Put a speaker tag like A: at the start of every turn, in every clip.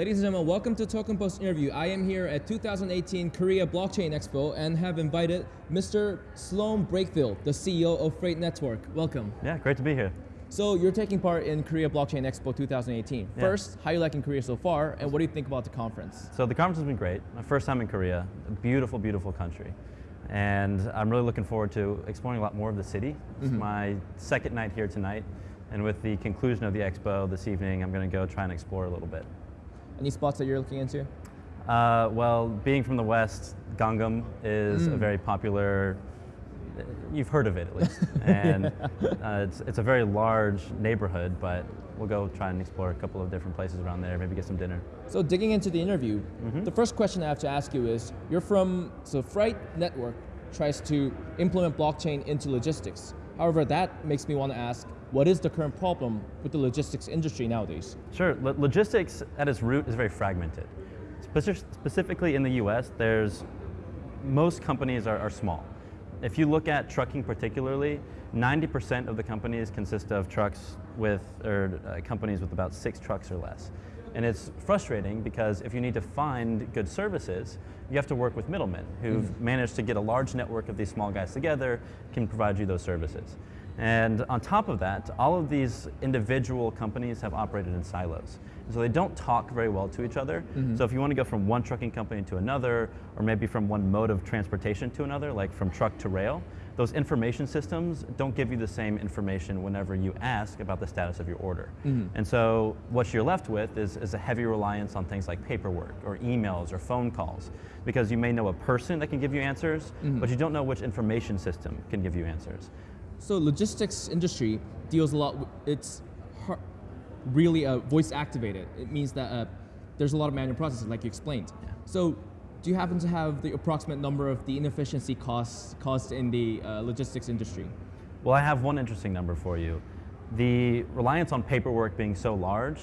A: Ladies and gentlemen, welcome to Token Post interview. I am here at 2018 Korea Blockchain Expo and have invited Mr. Sloan Brakefield, the CEO of Freight Network. Welcome.
B: Yeah, great to be here.
A: So you're taking part in Korea Blockchain Expo 2018.
B: Yeah.
A: First, how you liking Korea so far, and what do you think about the conference?
B: So the conference has been great. My first time in Korea, a beautiful, beautiful country. And I'm really looking forward to exploring a lot more of the city. It's mm-hmm. my second night here tonight. And with the conclusion of the expo this evening, I'm going to go try and explore a little bit.
A: Any spots that you're looking into?
B: Uh, well, being from the West, Gangnam is a very popular, you've heard of it at least. and uh, it's, it's a very large neighborhood, but we'll go try and explore a couple of different places around there, maybe get some dinner.
A: So digging into the interview, the first question I have to ask you is, you're from, so Freight Network tries to implement blockchain into logistics. However, that makes me want to ask, what is the current problem with the logistics industry nowadays?
B: Sure. Lo- logistics at its root is very fragmented. Speci- specifically in the US, there's most companies are, are small. If you look at trucking particularly, 90% of the companies consist of trucks with, or uh, companies with about six trucks or less. And it's frustrating because if you need to find good services, you have to work with middlemen who've managed to get a large network of these small guys together, can provide you those services. And on top of that, all of these individual companies have operated in silos. And so they don't talk very well to each other. Mm-hmm. So if you want to go from one trucking company to another, or maybe from one mode of transportation to another, like from truck to rail, those information systems don't give you the same information whenever you ask about the status of your order. Mm-hmm. And so what you're left with is, is a heavy reliance on things like paperwork or emails or phone calls, because you may know a person that can give you answers, mm-hmm. but you don't know which information system can give you answers.
A: So logistics industry deals a lot. With, it's really uh, voice activated. It means that uh, there's a lot of manual processes, like you explained. So, do you happen to have the approximate number of the inefficiency costs caused in the uh, logistics industry?
B: Well, I have one interesting number for you. The reliance on paperwork being so large,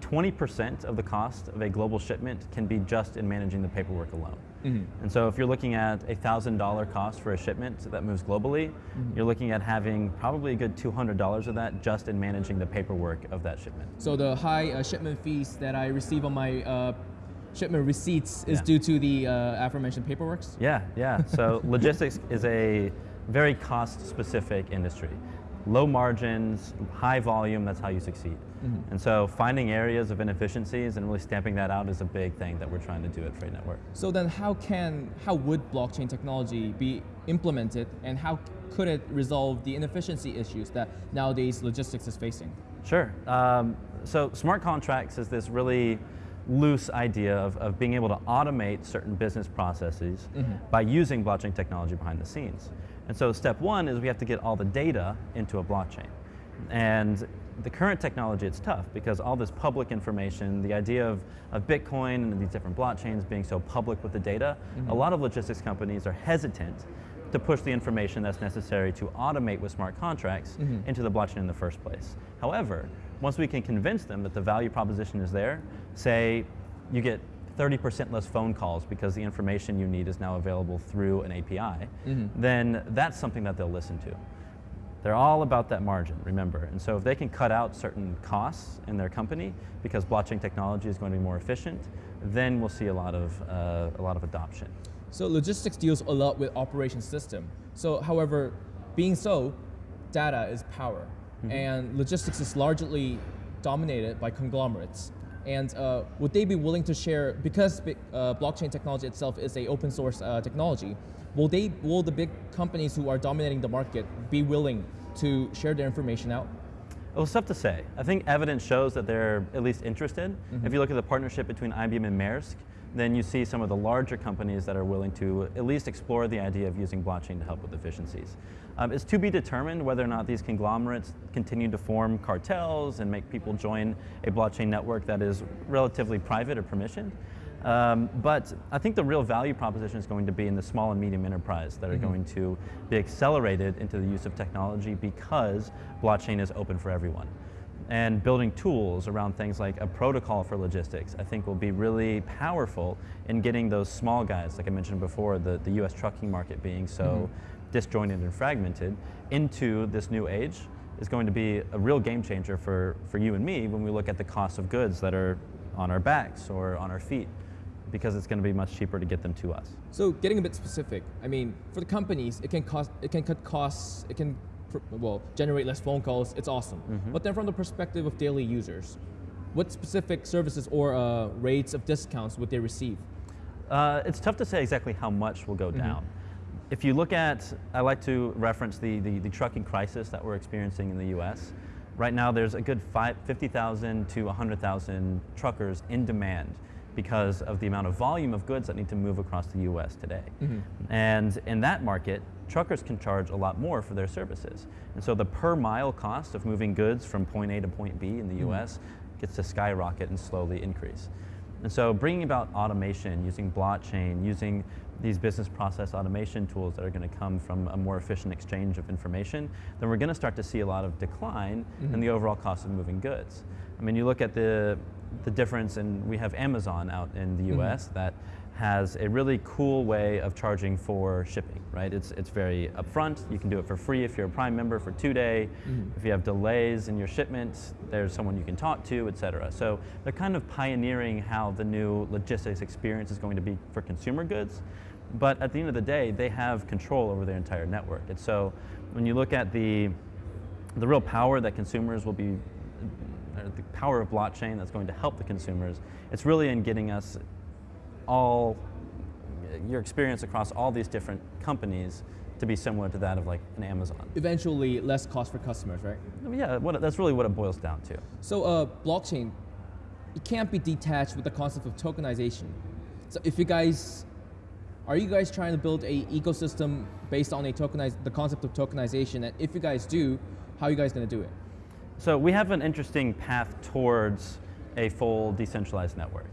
B: 20% of the cost of a global shipment can be just in managing the paperwork alone. And so if you're looking at a $1,000 cost for a shipment that moves globally, you're looking at having probably a good $200 of that just in managing the paperwork of that shipment.
A: So the high uh, shipment fees that I receive on my uh, shipment receipts is
B: Yeah.
A: due to the uh, aforementioned paperworks.
B: Yeah, yeah. So logistics is a very cost-specific industry. Low margins, high volume, that's how you succeed. And so finding areas of inefficiencies and really stamping that out is a big thing that we're trying to do at Freight Network.
A: So then, how can how would blockchain technology be implemented, and how could it resolve the inefficiency issues that nowadays logistics is facing?
B: Sure. Um, so smart contracts is this really loose idea of, of being able to automate certain business processes by using blockchain technology behind the scenes. And so step one is we have to get all the data into a blockchain. And the current technology, it's tough because all this public information, the idea of, of Bitcoin and these different blockchains being so public with the data, mm-hmm. a lot of logistics companies are hesitant to push the information that's necessary to automate with smart contracts mm-hmm. into the blockchain in the first place. However, once we can convince them that the value proposition is there, say you get 30% less phone calls because the information you need is now available through an API, then that's something that they'll listen to. They're all about that margin, remember. And so if they can cut out certain costs in their company because blockchain technology is going to be more efficient, then we'll see a lot of, uh, a lot of adoption.
A: So logistics deals a lot with operation system. So, however, being so, data is power, and logistics is largely dominated by conglomerates. And uh, would they be willing to share because uh, blockchain technology itself is a open source uh, technology? Will they will the big companies who are dominating the market be willing to share their information out?
B: Well, it's tough to say. I think evidence shows that they're at least interested. If you look at the partnership between IBM and Maersk, then you see some of the larger companies that are willing to at least explore the idea of using blockchain to help with efficiencies. Um, it's to be determined whether or not these conglomerates continue to form cartels and make people join a blockchain network that is relatively private or permissioned. Um, but I think the real value proposition is going to be in the small and medium enterprise that are going to be accelerated into the use of technology because blockchain is open for everyone. And building tools around things like a protocol for logistics, I think will be really powerful in getting those small guys, like I mentioned before, the, the US trucking market being so mm-hmm. disjointed and fragmented, into this new age is going to be a real game changer for, for you and me when we look at the cost of goods that are on our backs or on our feet because it's going to be much cheaper to get them to us.
A: So getting a bit specific, I mean, for the companies, it can cost, it can cut costs, it can, well, generate less phone calls. It's awesome. But then from the perspective of daily users, what specific services or uh, rates of discounts would they receive?
B: Uh, it's tough to say exactly how much will go down. If you look at, I like to reference the, the, the trucking crisis that we're experiencing in the US. Right now, there's a good five- 50,000 to 100,000 truckers in demand because of the amount of volume of goods that need to move across the US today. And in that market, truckers can charge a lot more for their services. And so the per mile cost of moving goods from point A to point B in the hmm. US gets to skyrocket and slowly increase. And so bringing about automation, using blockchain, using these business process automation tools that are going to come from a more efficient exchange of information, then we're going to start to see a lot of decline in the hmm. overall cost of moving goods. I mean, you look at the, the difference, and we have Amazon out in the hmm. US that has a really cool way of charging for shipping, right? It's, it's very upfront. You can do it for free if you're a Prime member for two day. Mm-hmm. If you have delays in your shipments, there's someone you can talk to, et cetera. So they're kind of pioneering how the new logistics experience is going to be for consumer goods. But at the end of the day, they have control over their entire network. And so when you look at the, the real power that consumers will be the power of blockchain that's going to help the consumers, it's really in getting us all your experience across all these different companies to be similar to that of like an Amazon.
A: Eventually, less cost for customers, right?
B: Yeah, what, that's really what it boils down to.
A: So uh, blockchain, it can't be detached with the concept of tokenization. So if you guys, are you guys trying to build a ecosystem based on a tokenized, the concept of tokenization? And if you guys do, how are you guys going to do it?
B: So we have an interesting path towards a full decentralized network.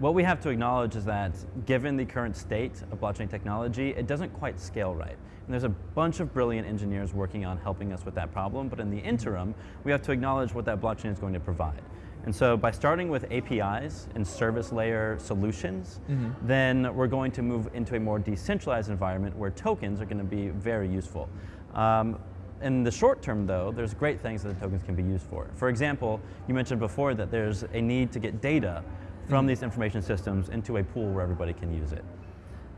B: What we have to acknowledge is that given the current state of blockchain technology, it doesn't quite scale right. And there's a bunch of brilliant engineers working on helping us with that problem, but in the interim, we have to acknowledge what that blockchain is going to provide. And so by starting with APIs and service layer solutions, then we're going to move into a more decentralized environment where tokens are going to be very useful. Um, in the short term, though, there's great things that the tokens can be used for. For example, you mentioned before that there's a need to get data from these information systems into a pool where everybody can use it.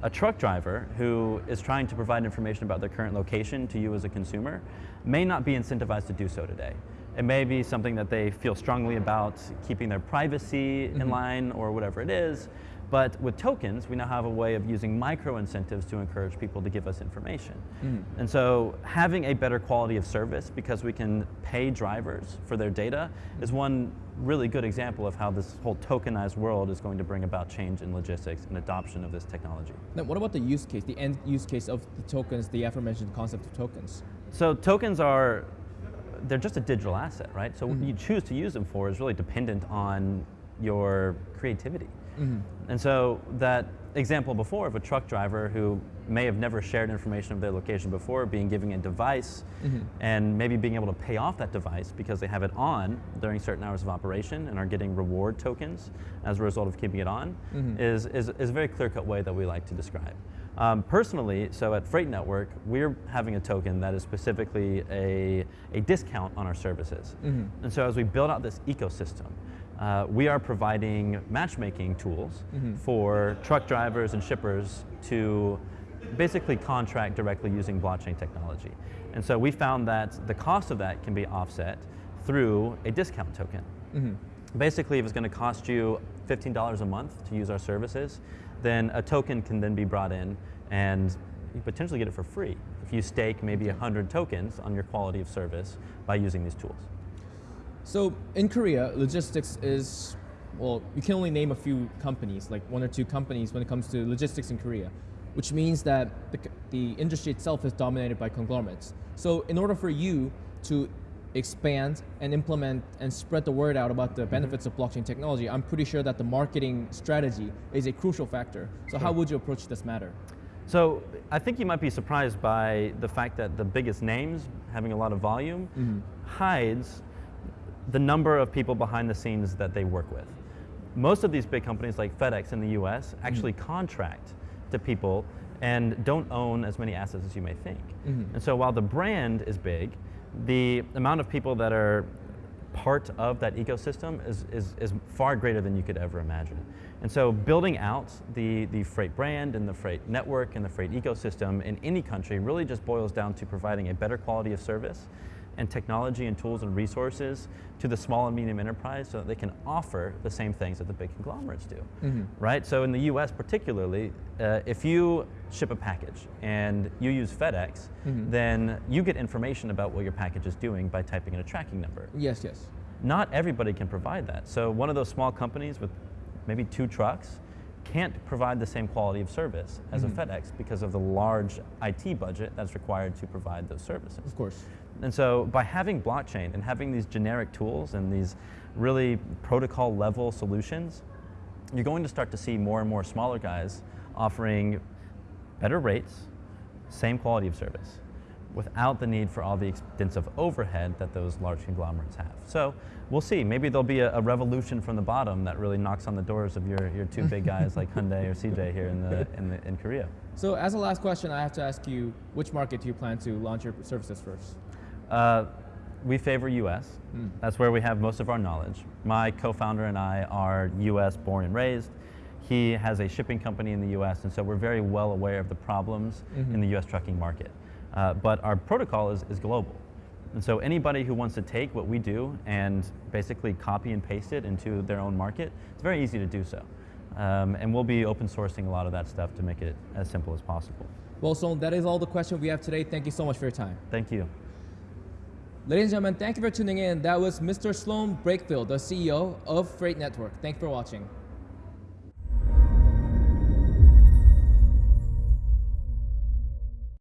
B: A truck driver who is trying to provide information about their current location to you as a consumer may not be incentivized to do so today. It may be something that they feel strongly about keeping their privacy in mm-hmm. line or whatever it is. But with tokens, we now have a way of using micro incentives to encourage people to give us information. Hmm. And so having a better quality of service because we can pay drivers for their data is one really good example of how this whole tokenized world is going to bring about change in logistics and adoption of this technology.
A: Now, what about the use case, the end use case of the tokens, the aforementioned concept of tokens?
B: So tokens are, they're just a digital asset, right? So what hmm. you choose to use them for is really dependent on your creativity. Mm-hmm. And so that example before of a truck driver who may have never shared information of their location before, being given a device mm-hmm. and maybe being able to pay off that device because they have it on during certain hours of operation and are getting reward tokens as a result of keeping it on mm-hmm. is, is, is a very clear-cut way that we like to describe. Um, personally, so at Freight Network, we're having a token that is specifically a, a discount on our services. And so as we build out this ecosystem, uh, we are providing matchmaking tools for truck drivers and shippers to basically contract directly using blockchain technology. And so we found that the cost of that can be offset through a discount token. Basically, if it's going to cost you $15 a month to use our services, then a token can then be brought in and you potentially get it for free if you stake maybe 100 tokens on your quality of service by using these tools.
A: So in Korea, logistics is, well, you can only name a few companies, like one or two companies when it comes to logistics in Korea, which means that the, the industry itself is dominated by conglomerates. So in order for you to expand and implement and spread the word out about the mm-hmm. benefits of blockchain technology, I'm pretty sure that the marketing strategy is a crucial factor. So how would you approach this matter?
B: So I think you might be surprised by the fact that the biggest names having a lot of volume mm-hmm. hides the number of people behind the scenes that they work with. Most of these big companies like FedEx in the US mm-hmm. actually contract to people and don't own as many assets as you may think. Mm-hmm. And so while the brand is big, the amount of people that are part of that ecosystem is, is, is far greater than you could ever imagine. And so building out the, the freight brand and the freight network and the freight ecosystem in any country really just boils down to providing a better quality of service and technology and tools and resources to the small and medium enterprise so that they can offer the same things that the big conglomerates do, right? So in the US particularly, uh, if you ship a package and you use FedEx, then you get information about what your package is doing by typing in a tracking number.
A: Yes, yes.
B: Not everybody can provide that. So one of those small companies with maybe two trucks can't provide the same quality of service as a mm-hmm. FedEx because of the large IT budget that's required to provide those services.
A: Of course.
B: And so by having blockchain and having these generic tools and these really protocol level solutions, you're going to start to see more and more smaller guys offering better rates, same quality of service, without the need for all the extensive overhead that those large conglomerates have. So we'll see. Maybe there'll be a, a revolution from the bottom that really knocks on the doors of your, your two big guys like Hyundai or CJ here in, the, in, the, in Korea.
A: So as a last question, I have to ask you, which market do you plan to launch your services first?
B: Uh, we favor US. That's where we have most of our knowledge. My co-founder and I are US born and raised. He has a shipping company in the US, and so we're very well aware of the problems in the US trucking market. Uh, but our protocol is, is global. And so anybody who wants to take what we do and basically copy and paste it into their own market, it's very easy to do so. Um, and we'll be open sourcing a lot of that stuff to make it as simple as possible.
A: Well, so that is all the questions we have today. Thank you so much for your time.
B: Thank you.
A: Ladies and gentlemen, thank you for tuning in. That was Mr. Sloan Brakefield, the CEO of Freight Network. Thank you for watching.